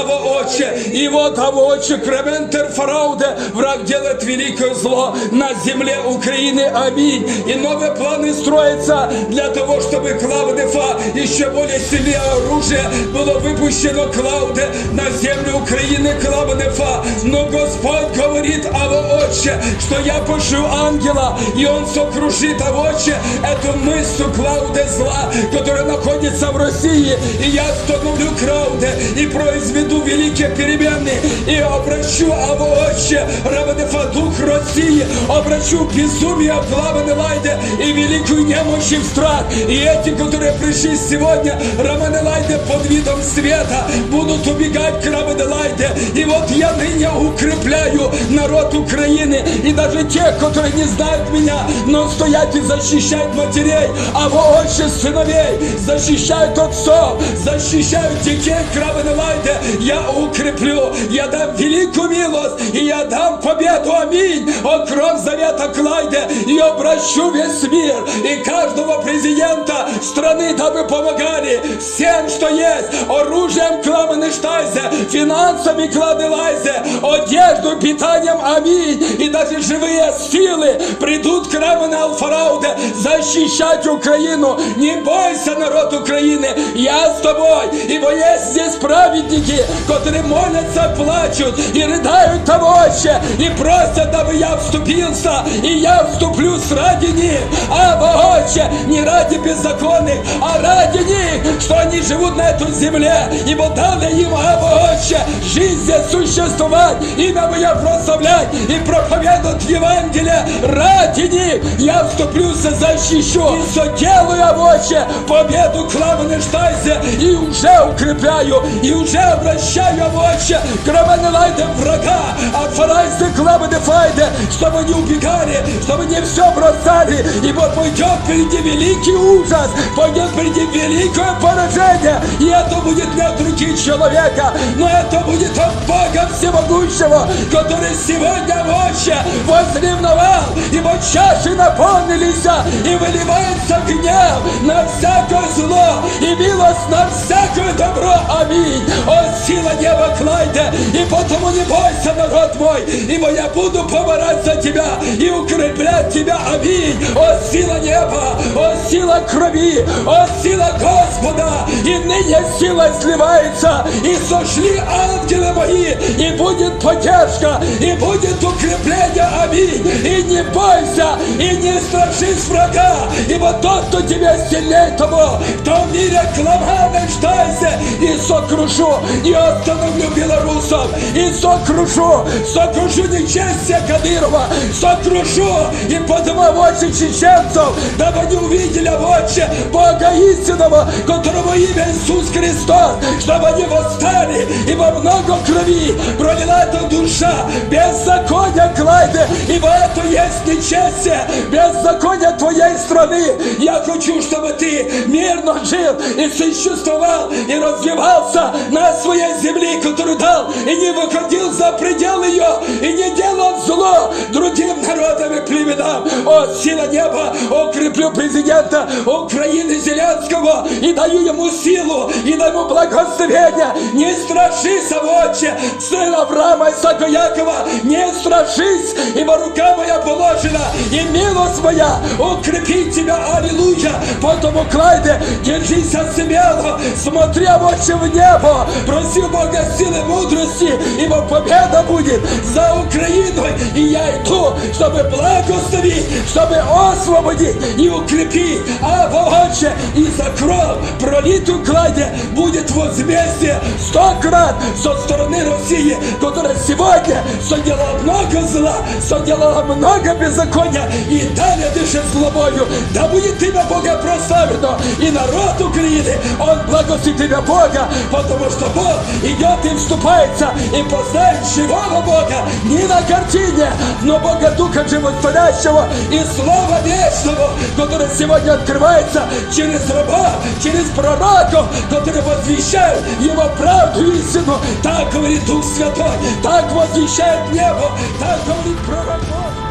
Аво Отче. И вот, Аво Отче, Крементер Фарауде, враг делает великое зло на земле Украины. Аминь. И новые планы строятся для того, чтобы Клавдефа еще более сильнее оружие было выпущено Клауде на землю Украины Клавдефа. Но Господь говорит, Аво Отче, что я пошлю ангела, и он сокрушит, Аво Отче, эту мысль Клауде зла, которая находится в России. И я остановлю Клауде и произведу великие перемены. И обращу, Аво Отче, Равенефа, дух России, обращу безумие Клавы Лайде и великую немощь в страх. И эти, которые пришли сегодня, Раманелайде под видом света, будут убегать к Раманелайде. И вот я ныне укрепляю народ Украины и даже тех, которые не знают меня, но стоят и защищают матерей, а во отче сыновей, защищают отцов, защищают детей Раманелайде. Я укреплю, я дам великую милость, и я дам победу. Аминь. О кровь завета Клайде, и обращу весь мир, и каждого президента страны, дабы помогали всем, что есть, оружием Кламенештайзе, финансами Кладелайзе, одежду, питанием, аминь, и даже живые силы придут к Рамене Алфарауде защищать Украину. Не бойся, народ Украины, я с тобой, ибо есть здесь праведники, которые молятся, плачут и рыдают того и просят, дабы я вступился, и я вступлю ради них, а Отче, не ради беззаконных, а ради них, что они живут на этой земле, ибо дали а Отче, жизнь существовать, имя Мое прославлять и проповедовать Евангелие ради них. Я вступлюся, защищу и соделаю, Отче, победу Кламене Штайзе и уже укрепляю, и уже обращаю, Отче, Краманелайде врага, а Фарайзе Кламене Файде, чтобы не убегали, чтобы не все бросали, ибо пойдет впереди великий ужас, пойдет впереди великое поражение, и это будет не от руки человека, но это будет от Бога Всемогущего, который сегодня вообще возревновал, ибо чаши наполнились, и выливается гнев на всякое зло, и милость на всякое добро. Аминь. О, сила неба Клайде, и потому не бойся, народ мой, ибо я буду поморать за тебя и укреплять тебя. Аминь. О, сила неба, о, сила крови, о, сила Господа, и ныне сила сливается, и сошли ангелы мои, и будет поддержка, и будет укрепление. Аминь. И не бойся, и не страшись врага, ибо тот, кто тебя сильнее того, кто в мире кламаны ждайся, и сокрушу, и остановлю белорусов, и сокрушу, сокрушу нечестие Кадырова, сокрушу, и подниму в очи чеченцев, дабы не увидели в очи Бога истинного, которого имя Иисус Христос, чтобы они восстали, ибо много крови пролила эта душа, беззакония Клайде, ибо это есть нечестие, беззаконие твоей страны. Я хочу, чтобы ты мирно жил и существовал, и развивался на своей земле, которую дал, и не выходил за предел ее, и не делал зло другим народам и племенам. О, сила неба, укреплю президента Украины Зеленского, и даю ему силу, и даю благословение. Не страшись, отче, сын Авраама, Исаака, Якова, не страшись, ибо рука моя положена, и милость моя укрепит тебя, аллилуйя. Поэтому, Клайде, держись смело, смотри, отче, в небо, проси Бога силы мудрости, ибо победа будет за иду, чтобы благословить, чтобы освободить и укрепить, а Отче, и за кровь пролитую кладе будет возмездие сто крат со стороны России, которая сегодня соделала много зла, соделала много беззакония и далее дышит злобою. Да будет имя Бога прославлено, и народ Украины, он благословит тебя Бога, потому что Бог идет и вступается, и познает живого Бога. Не на картине, но Бога Духа Животворящего и Слова Вечного, которое сегодня открывается через раба, через пророков, которые возвещают Его правду истину. Так говорит Дух Святой, так возвещает небо, так говорит пророк Божий.